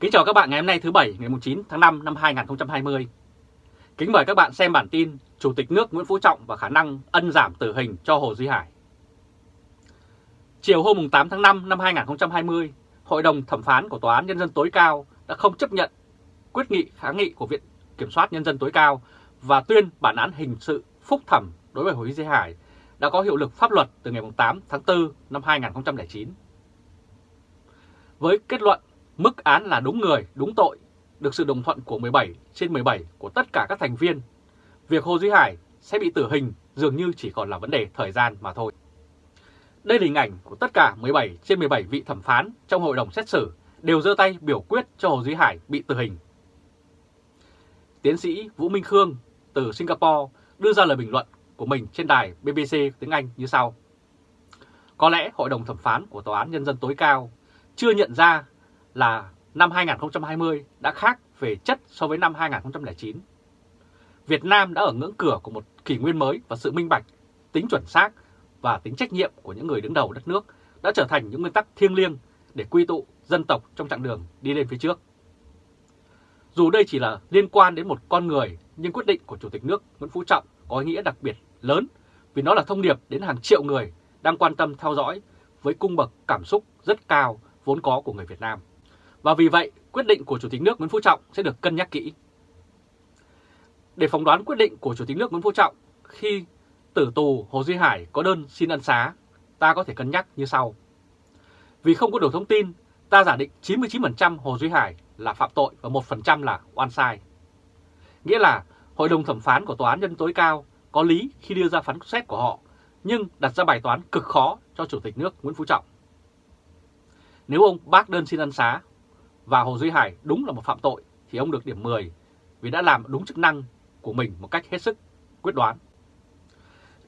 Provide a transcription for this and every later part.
Kính chào các bạn ngày hôm nay thứ Bảy ngày 9 tháng 5 năm 2020. Kính mời các bạn xem bản tin Chủ tịch nước Nguyễn Phú Trọng và khả năng ân giảm tử hình cho Hồ Duy Hải. Chiều hôm 8 tháng 5 năm 2020, Hội đồng Thẩm phán của Tòa án Nhân dân tối cao đã không chấp nhận quyết nghị kháng nghị của Viện Kiểm soát Nhân dân tối cao và tuyên bản án hình sự phúc thẩm đối với Hồ Duy Hải đã có hiệu lực pháp luật từ ngày 8 tháng 4 năm 2009. Với kết luận mức án là đúng người, đúng tội, được sự đồng thuận của 17 trên 17 của tất cả các thành viên, việc Hồ Duy Hải sẽ bị tử hình dường như chỉ còn là vấn đề thời gian mà thôi. Đây là hình ảnh của tất cả 17 trên 17 vị thẩm phán trong hội đồng xét xử đều giơ tay biểu quyết cho Hồ Duy Hải bị tử hình. Tiến sĩ Vũ Minh Khương từ Singapore đưa ra lời bình luận của mình trên đài BBC tiếng Anh như sau. Có lẽ Hội đồng thẩm phán của Tòa án Nhân dân tối cao chưa nhận ra là năm 2020 đã khác về chất so với năm 2009. Việt Nam đã ở ngưỡng cửa của một kỷ nguyên mới và sự minh bạch, tính chuẩn xác và tính trách nhiệm của những người đứng đầu đất nước đã trở thành những nguyên tắc thiêng liêng để quy tụ dân tộc trong chặng đường đi lên phía trước. Dù đây chỉ là liên quan đến một con người, nhưng quyết định của Chủ tịch nước Nguyễn Phú Trọng có ý nghĩa đặc biệt lớn vì nó là thông điệp đến hàng triệu người đang quan tâm theo dõi với cung bậc cảm xúc rất cao vốn có của người Việt Nam. Và vì vậy, quyết định của Chủ tịch nước Nguyễn Phú Trọng sẽ được cân nhắc kỹ. Để phỏng đoán quyết định của Chủ tịch nước Nguyễn Phú Trọng khi tử tù Hồ Duy Hải có đơn xin ân xá, ta có thể cân nhắc như sau. Vì không có đủ thông tin, ta giả định 99% Hồ Duy Hải là phạm tội và 1% là oan sai. Nghĩa là Hội đồng thẩm phán của Tòa án Nhân tối cao có lý khi đưa ra phán xét của họ, nhưng đặt ra bài toán cực khó cho Chủ tịch nước Nguyễn Phú Trọng. Nếu ông bác đơn xin ân xá và Hồ Duy Hải đúng là một phạm tội thì ông được điểm 10 vì đã làm đúng chức năng của mình một cách hết sức quyết đoán.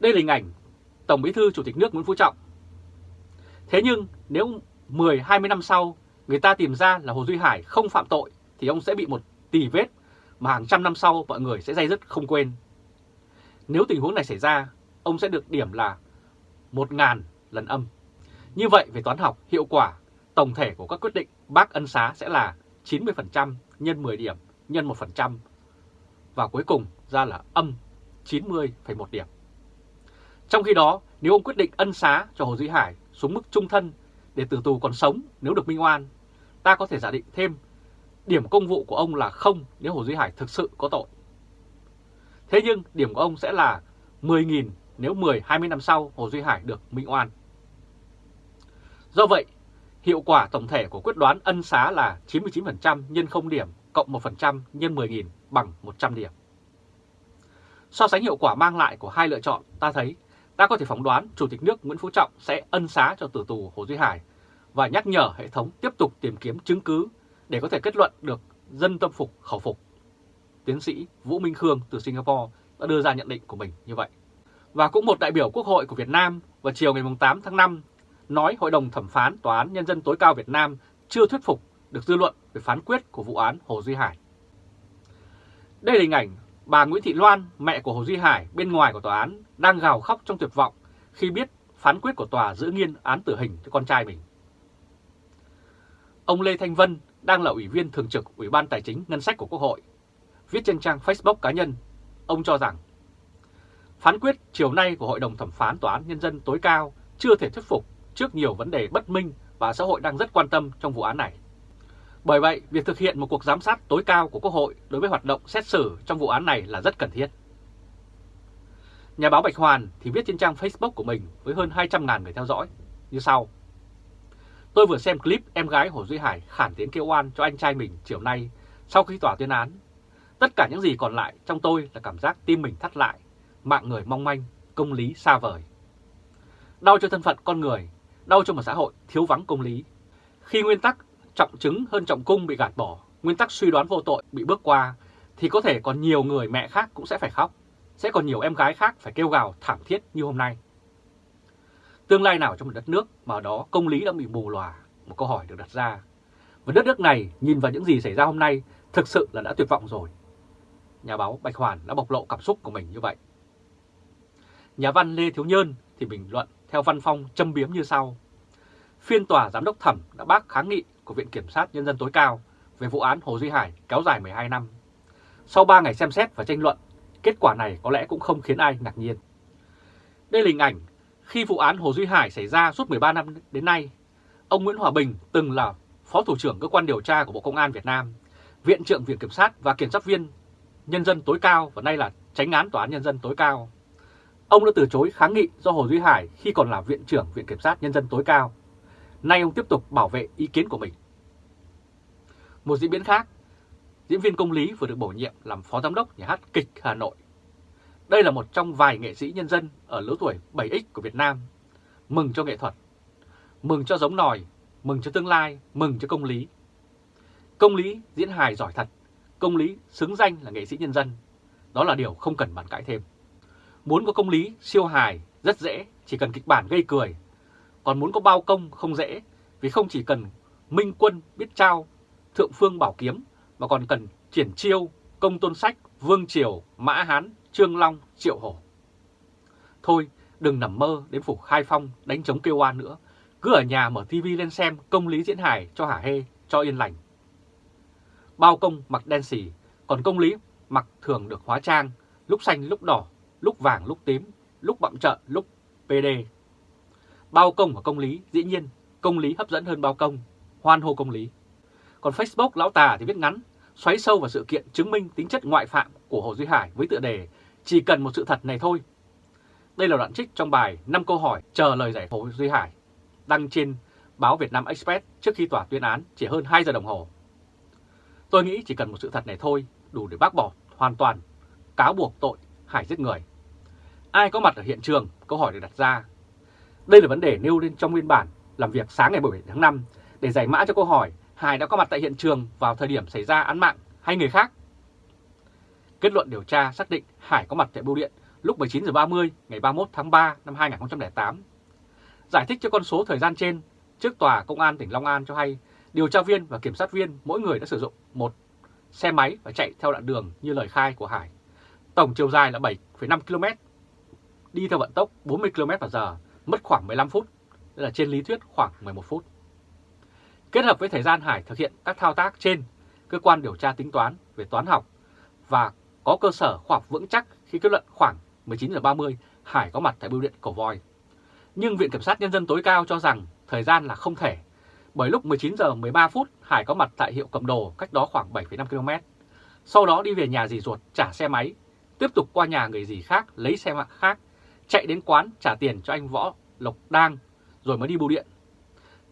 Đây là hình ảnh Tổng Bí thư Chủ tịch nước Nguyễn Phú Trọng. Thế nhưng nếu 10-20 năm sau người ta tìm ra là Hồ Duy Hải không phạm tội thì ông sẽ bị một tì vết mà hàng trăm năm sau mọi người sẽ dây dứt không quên. Nếu tình huống này xảy ra, ông sẽ được điểm là 1.000 lần âm. Như vậy về toán học, hiệu quả tổng thể của các quyết định bác ân xá sẽ là 90% nhân 10 điểm nhân 1% và cuối cùng ra là âm 90,1 điểm. Trong khi đó, nếu ông quyết định ân xá cho Hồ Duy Hải xuống mức trung thân để từ tù còn sống nếu được minh oan, ta có thể giả định thêm điểm công vụ của ông là không nếu Hồ Duy Hải thực sự có tội. Thế nhưng điểm của ông sẽ là 10.000 nếu 10-20 năm sau Hồ Duy Hải được minh oan. Do vậy, hiệu quả tổng thể của quyết đoán ân xá là 99% nhân 0 điểm cộng 1% nhân 10.000 bằng 100 điểm. So sánh hiệu quả mang lại của hai lựa chọn, ta thấy ta có thể phỏng đoán Chủ tịch nước Nguyễn Phú Trọng sẽ ân xá cho tử tù Hồ Duy Hải và nhắc nhở hệ thống tiếp tục tìm kiếm chứng cứ để có thể kết luận được dân tâm phục khẩu phục. Tiến sĩ Vũ Minh Khương từ Singapore đã đưa ra nhận định của mình như vậy. Và cũng một đại biểu Quốc hội của Việt Nam vào chiều ngày 8 tháng 5 nói Hội đồng Thẩm phán Tòa án Nhân dân tối cao Việt Nam chưa thuyết phục được dư luận về phán quyết của vụ án Hồ Duy Hải. Đây là hình ảnh bà Nguyễn Thị Loan, mẹ của Hồ Duy Hải bên ngoài của tòa án đang gào khóc trong tuyệt vọng khi biết phán quyết của tòa giữ nghiên án tử hình cho con trai mình. Ông Lê Thanh Vân đang là Ủy viên Thường trực Ủy ban Tài chính Ngân sách của Quốc hội. Viết trên trang Facebook cá nhân, ông cho rằng phán quyết chiều nay của Hội đồng Thẩm phán Tòa án Nhân dân tối cao chưa thể thuyết phục trước nhiều vấn đề bất minh và xã hội đang rất quan tâm trong vụ án này. Bởi vậy, việc thực hiện một cuộc giám sát tối cao của Quốc hội đối với hoạt động xét xử trong vụ án này là rất cần thiết. Nhà báo Bạch Hoàn thì viết trên trang Facebook của mình với hơn 200.000 người theo dõi như sau. Tôi vừa xem clip em gái Hồ Duy Hải khản tiếng kêu oan cho anh trai mình chiều nay sau khi tòa tuyên án. Tất cả những gì còn lại trong tôi là cảm giác tim mình thắt lại, mạng người mong manh, công lý xa vời. Đau cho thân phận con người, đau cho một xã hội thiếu vắng công lý. Khi nguyên tắc trọng chứng hơn trọng cung bị gạt bỏ, nguyên tắc suy đoán vô tội bị bước qua, thì có thể còn nhiều người mẹ khác cũng sẽ phải khóc, sẽ còn nhiều em gái khác phải kêu gào thảm thiết như hôm nay. Tương lai nào trong một đất nước mà ở đó công lý đã bị bù lòa? Một câu hỏi được đặt ra. Và đất nước này nhìn vào những gì xảy ra hôm nay thực sự là đã tuyệt vọng rồi. Nhà báo Bạch Hoàn đã bộc lộ cảm xúc của mình như vậy. Nhà văn Lê Thiếu Nhơn thì bình luận theo văn phong châm biếm như sau. Phiên tòa giám đốc thẩm đã bác kháng nghị của Viện Kiểm sát Nhân dân tối cao về vụ án Hồ Duy Hải kéo dài 12 năm. Sau 3 ngày xem xét và tranh luận, kết quả này có lẽ cũng không khiến ai ngạc nhiên. Đây là hình ảnh khi vụ án Hồ Duy Hải xảy ra suốt 13 năm đến nay. Ông Nguyễn Hòa Bình từng là Phó Thủ trưởng Cơ quan Điều tra của Bộ Công an Việt Nam, Viện trưởng Viện Kiểm sát và Kiểm sát viên Nhân dân tối cao và nay là tránh án Tòa án Nhân dân tối cao. Ông đã từ chối kháng nghị do Hồ Duy Hải khi còn là Viện trưởng Viện Kiểm sát Nhân dân tối cao. Nay ông tiếp tục bảo vệ ý kiến của mình. Một diễn biến khác, diễn viên công lý vừa được bổ nhiệm làm Phó Giám đốc Nhà hát Kịch Hà Nội. Đây là một trong vài nghệ sĩ nhân dân ở lứa tuổi 7X của Việt Nam. Mừng cho nghệ thuật, mừng cho giống nòi, mừng cho tương lai, mừng cho công lý. Công lý diễn hài giỏi thật, công lý xứng danh là nghệ sĩ nhân dân. Đó là điều không cần bàn cãi thêm. Muốn có công lý siêu hài rất dễ, chỉ cần kịch bản gây cười. Còn muốn có bao công không dễ, vì không chỉ cần minh quân biết trao, thượng phương bảo kiếm, mà còn cần triển chiêu, công tôn sách, vương triều, mã hán, trương long, triệu hổ. Thôi, đừng nằm mơ đến phủ khai phong đánh chống kêu oan nữa. Cứ ở nhà mở tivi lên xem công lý diễn hài cho hả hê, cho yên lành. Bao công mặc đen xì, còn công lý mặc thường được hóa trang, lúc xanh lúc đỏ, lúc vàng lúc tím, lúc bậm trợn lúc PD. Bao công và công lý, dĩ nhiên, công lý hấp dẫn hơn bao công, hoan hô công lý. Còn Facebook lão tà thì viết ngắn, xoáy sâu vào sự kiện chứng minh tính chất ngoại phạm của Hồ Duy Hải với tựa đề Chỉ cần một sự thật này thôi. Đây là đoạn trích trong bài 5 câu hỏi chờ lời giải Hồ Duy Hải, đăng trên báo Việt Nam Express trước khi tòa tuyên án chỉ hơn 2 giờ đồng hồ. Tôi nghĩ chỉ cần một sự thật này thôi đủ để bác bỏ hoàn toàn cáo buộc tội Hải giết người. Ai có mặt ở hiện trường? Câu hỏi được đặt ra. Đây là vấn đề nêu lên trong nguyên bản làm việc sáng ngày 17 tháng 5 để giải mã cho câu hỏi Hải đã có mặt tại hiện trường vào thời điểm xảy ra án mạng hay người khác. Kết luận điều tra xác định Hải có mặt tại bưu điện lúc 19 giờ 30 ngày 31 tháng 3 năm 2008. Giải thích cho con số thời gian trên, trước tòa công an tỉnh Long An cho hay điều tra viên và kiểm sát viên mỗi người đã sử dụng một xe máy và chạy theo đoạn đường như lời khai của Hải. Tổng chiều dài là 7,5 km, đi theo vận tốc 40 km h mất khoảng 15 phút, đây là trên lý thuyết khoảng 11 phút. Kết hợp với thời gian Hải thực hiện các thao tác trên, cơ quan điều tra tính toán về toán học và có cơ sở khoa học vững chắc khi kết luận khoảng 19 h 30 Hải có mặt tại bưu điện cổ Voi. Nhưng Viện Kiểm sát Nhân dân tối cao cho rằng thời gian là không thể, bởi lúc 19 h 13 phút Hải có mặt tại hiệu cầm đồ cách đó khoảng 7,5 km. Sau đó đi về nhà dì ruột trả xe máy, tiếp tục qua nhà người dì khác lấy xe mạng khác, chạy đến quán trả tiền cho anh Võ Lộc Đang rồi mới đi bưu điện.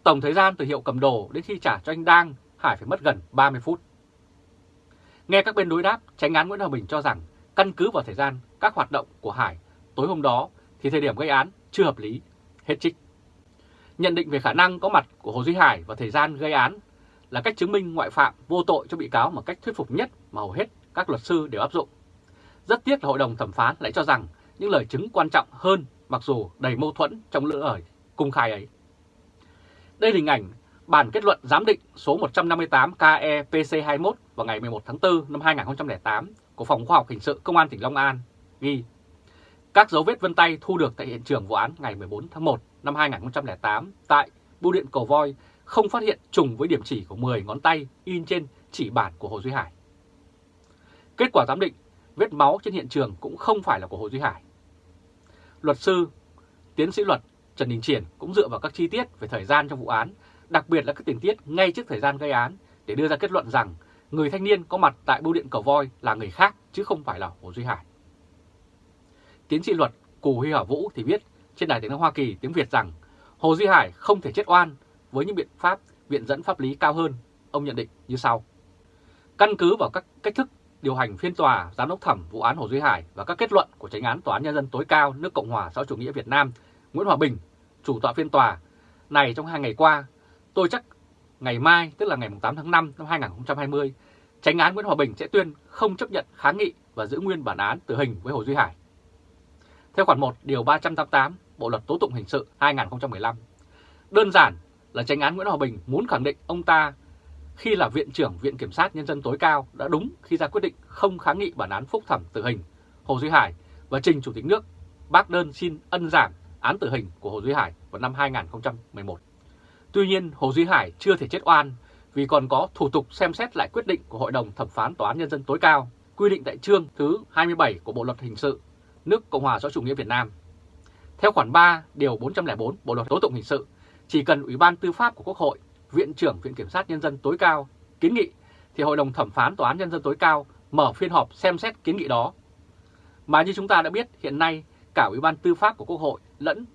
Tổng thời gian từ hiệu cầm đồ đến khi trả cho anh Đang, Hải phải mất gần 30 phút. Nghe các bên đối đáp, tránh án Nguyễn Hòa Bình cho rằng căn cứ vào thời gian các hoạt động của Hải tối hôm đó thì thời điểm gây án chưa hợp lý, hết trích. Nhận định về khả năng có mặt của Hồ Duy Hải và thời gian gây án là cách chứng minh ngoại phạm vô tội cho bị cáo một cách thuyết phục nhất mà hầu hết các luật sư đều áp dụng. Rất tiếc là hội đồng thẩm phán lại cho rằng những lời chứng quan trọng hơn mặc dù đầy mâu thuẫn trong lưỡi ở cung khai ấy. Đây là hình ảnh bản kết luận giám định số 158 kepc21 vào ngày 11 tháng 4 năm 2008 của Phòng Khoa học Hình sự Công an tỉnh Long An ghi các dấu vết vân tay thu được tại hiện trường vụ án ngày 14 tháng 1 năm 2008 tại Bưu điện Cầu Voi không phát hiện trùng với điểm chỉ của 10 ngón tay in trên chỉ bản của Hồ Duy Hải. Kết quả giám định, vết máu trên hiện trường cũng không phải là của Hồ Duy Hải. Luật sư, tiến sĩ luật Trần Đình Triển cũng dựa vào các chi tiết về thời gian trong vụ án, đặc biệt là các tình tiết ngay trước thời gian gây án để đưa ra kết luận rằng người thanh niên có mặt tại bưu điện Cầu Voi là người khác chứ không phải là Hồ Duy Hải. Tiến sĩ luật Cù Huy Hảo Vũ thì viết trên Đài tiếng nói Hoa Kỳ tiếng Việt rằng Hồ Duy Hải không thể chết oan với những biện pháp viện dẫn pháp lý cao hơn, ông nhận định như sau. Căn cứ vào các cách thức điều hành phiên tòa giám đốc thẩm vụ án Hồ Duy Hải và các kết luận của Tránh án Tòa án Nhân dân tối cao nước Cộng hòa xã chủ nghĩa Việt Nam Nguyễn Hòa Bình, chủ tọa phiên tòa này trong hai ngày qua, tôi chắc ngày mai tức là ngày 8 tháng 5 năm 2020, Tránh án Nguyễn Hòa Bình sẽ tuyên không chấp nhận kháng nghị và giữ nguyên bản án tử hình với Hồ Duy Hải. Theo khoản 1 điều 388 Bộ luật tố tụng hình sự 2015, đơn giản là Tránh án Nguyễn Hòa Bình muốn khẳng định ông ta khi là Viện trưởng Viện Kiểm sát Nhân dân tối cao đã đúng khi ra quyết định không kháng nghị bản án phúc thẩm tử hình Hồ Duy Hải và trình Chủ tịch nước bác đơn xin ân giảm án tử hình của Hồ Duy Hải vào năm 2011. Tuy nhiên, Hồ Duy Hải chưa thể chết oan vì còn có thủ tục xem xét lại quyết định của Hội đồng Thẩm phán Tòa án Nhân dân tối cao quy định tại chương thứ 27 của Bộ Luật Hình sự nước Cộng hòa xã chủ nghĩa Việt Nam. Theo khoản 3 điều 404 Bộ Luật Tố tụng Hình sự, chỉ cần Ủy ban Tư pháp của Quốc hội, Viện trưởng Viện Kiểm sát Nhân dân tối cao kiến nghị thì Hội đồng Thẩm phán Tòa án Nhân dân tối cao mở phiên họp xem xét kiến nghị đó. Mà như chúng ta đã biết, hiện nay cả Ủy ban Tư pháp của Quốc hội lẫn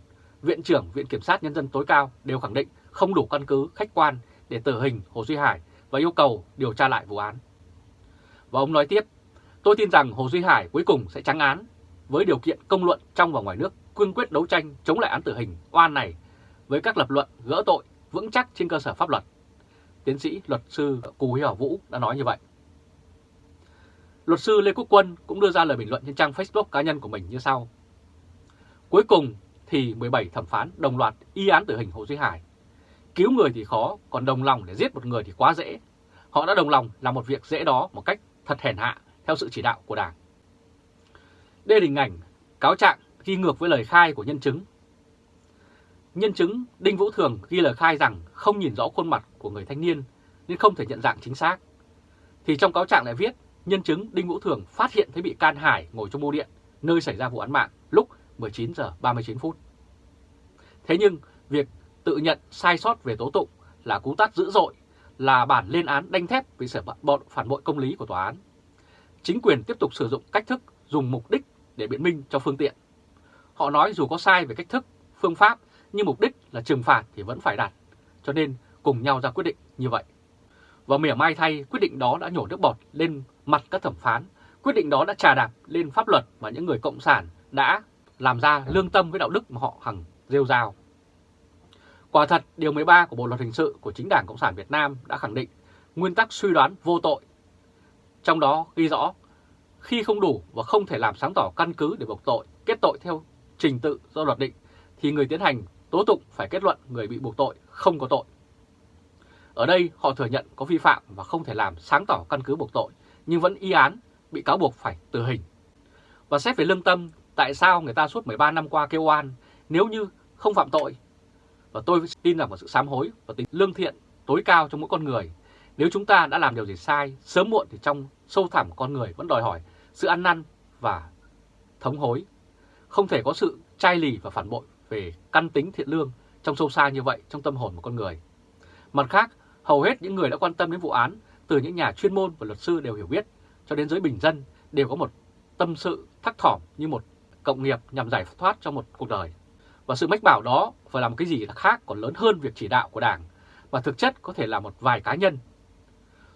Viện trưởng Viện Kiểm sát Nhân dân tối cao đều khẳng định không đủ căn cứ khách quan để tử hình Hồ Duy Hải và yêu cầu điều tra lại vụ án. Và ông nói tiếp, tôi tin rằng Hồ Duy Hải cuối cùng sẽ trắng án với điều kiện công luận trong và ngoài nước cương quyết đấu tranh chống lại án tử hình oan này với các lập luận gỡ tội vững chắc trên cơ sở pháp luật. Tiến sĩ luật sư Cù Hiểu Vũ đã nói như vậy. Luật sư Lê Quốc Quân cũng đưa ra lời bình luận trên trang Facebook cá nhân của mình như sau. Cuối cùng thì 17 thẩm phán đồng loạt y án tử hình Hồ Duy Hải. Cứu người thì khó, còn đồng lòng để giết một người thì quá dễ. Họ đã đồng lòng làm một việc dễ đó một cách thật hèn hạ theo sự chỉ đạo của Đảng. Đây là hình ảnh cáo trạng ghi ngược với lời khai của nhân chứng. Nhân chứng Đinh Vũ Thường ghi lời khai rằng không nhìn rõ khuôn mặt của người thanh niên nên không thể nhận dạng chính xác. Thì trong cáo trạng lại viết nhân chứng Đinh Vũ Thường phát hiện thấy bị can Hải ngồi trong bô điện nơi xảy ra vụ án mạng lúc 19 giờ 39 phút. Thế nhưng việc tự nhận sai sót về tố tụng là cú tát dữ dội, là bản lên án đanh thép vì sở bọn phản bội công lý của tòa án. Chính quyền tiếp tục sử dụng cách thức dùng mục đích để biện minh cho phương tiện. Họ nói dù có sai về cách thức, phương pháp, nhưng mục đích là trừng phạt thì vẫn phải đạt, cho nên cùng nhau ra quyết định như vậy. Và mỉa mai thay, quyết định đó đã nhổ nước bọt lên mặt các thẩm phán, quyết định đó đã trà đạp lên pháp luật mà những người cộng sản đã làm ra lương tâm với đạo đức mà họ hằng rêu rao. Quả thật, Điều 13 của Bộ Luật Hình sự của chính Đảng Cộng sản Việt Nam đã khẳng định nguyên tắc suy đoán vô tội. Trong đó ghi rõ, khi không đủ và không thể làm sáng tỏ căn cứ để buộc tội, kết tội theo trình tự do luật định, thì người tiến hành tố tụng phải kết luận người bị buộc tội không có tội. Ở đây họ thừa nhận có vi phạm và không thể làm sáng tỏ căn cứ buộc tội, nhưng vẫn y án, bị cáo buộc phải tử hình. Và xét về lương tâm, tại sao người ta suốt 13 năm qua kêu oan nếu như không phạm tội và tôi tin rằng vào sự sám hối và tính lương thiện tối cao trong mỗi con người. Nếu chúng ta đã làm điều gì sai, sớm muộn thì trong sâu thẳm con người vẫn đòi hỏi sự ăn năn và thống hối. Không thể có sự chai lì và phản bội về căn tính thiện lương trong sâu xa như vậy trong tâm hồn một con người. Mặt khác, hầu hết những người đã quan tâm đến vụ án, từ những nhà chuyên môn và luật sư đều hiểu biết, cho đến giới bình dân đều có một tâm sự thắc thỏm như một cộng nghiệp nhằm giải thoát cho một cuộc đời. Và sự mách bảo đó phải làm cái gì khác còn lớn hơn việc chỉ đạo của Đảng, và thực chất có thể là một vài cá nhân.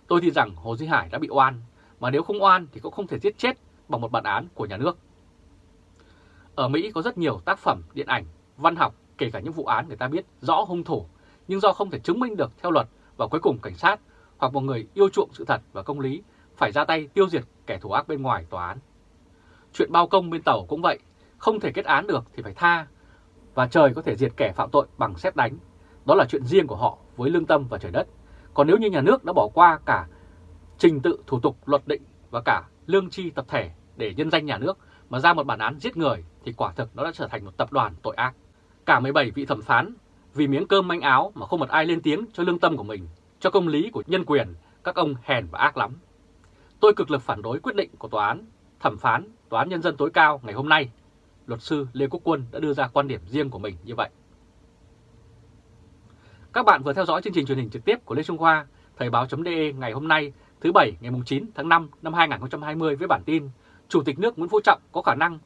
Tôi tin rằng Hồ Duy Hải đã bị oan, mà nếu không oan thì cũng không thể giết chết bằng một bản án của nhà nước. Ở Mỹ có rất nhiều tác phẩm điện ảnh, văn học, kể cả những vụ án người ta biết rõ hung thủ, nhưng do không thể chứng minh được theo luật và cuối cùng cảnh sát hoặc một người yêu chuộng sự thật và công lý phải ra tay tiêu diệt kẻ thù ác bên ngoài tòa án. Chuyện bao công bên tàu cũng vậy, không thể kết án được thì phải tha và trời có thể diệt kẻ phạm tội bằng xét đánh. Đó là chuyện riêng của họ với lương tâm và trời đất. Còn nếu như nhà nước đã bỏ qua cả trình tự thủ tục luật định và cả lương chi tập thể để nhân danh nhà nước mà ra một bản án giết người thì quả thực nó đã trở thành một tập đoàn tội ác. Cả 17 vị thẩm phán vì miếng cơm manh áo mà không một ai lên tiếng cho lương tâm của mình, cho công lý của nhân quyền, các ông hèn và ác lắm. Tôi cực lực phản đối quyết định của tòa án, thẩm phán, tòa án nhân dân tối cao ngày hôm nay luật sư Lê Quốc Quân đã đưa ra quan điểm riêng của mình như vậy. Các bạn vừa theo dõi chương trình truyền hình trực tiếp của Lê Trung Khoa, Thời báo.de ngày hôm nay thứ Bảy ngày 9 tháng 5 năm 2020 với bản tin Chủ tịch nước Nguyễn Phú Trọng có khả năng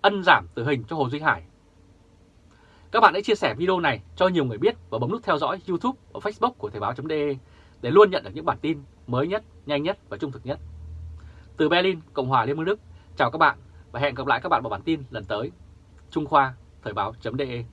ân giảm tử hình cho Hồ Duy Hải. Các bạn hãy chia sẻ video này cho nhiều người biết và bấm nút theo dõi YouTube và Facebook của Thời báo.de để luôn nhận được những bản tin mới nhất, nhanh nhất và trung thực nhất. Từ Berlin, Cộng hòa Liên bang Đức, chào các bạn và hẹn gặp lại các bạn vào bản tin lần tới. Trung Khoa, Thời báo.de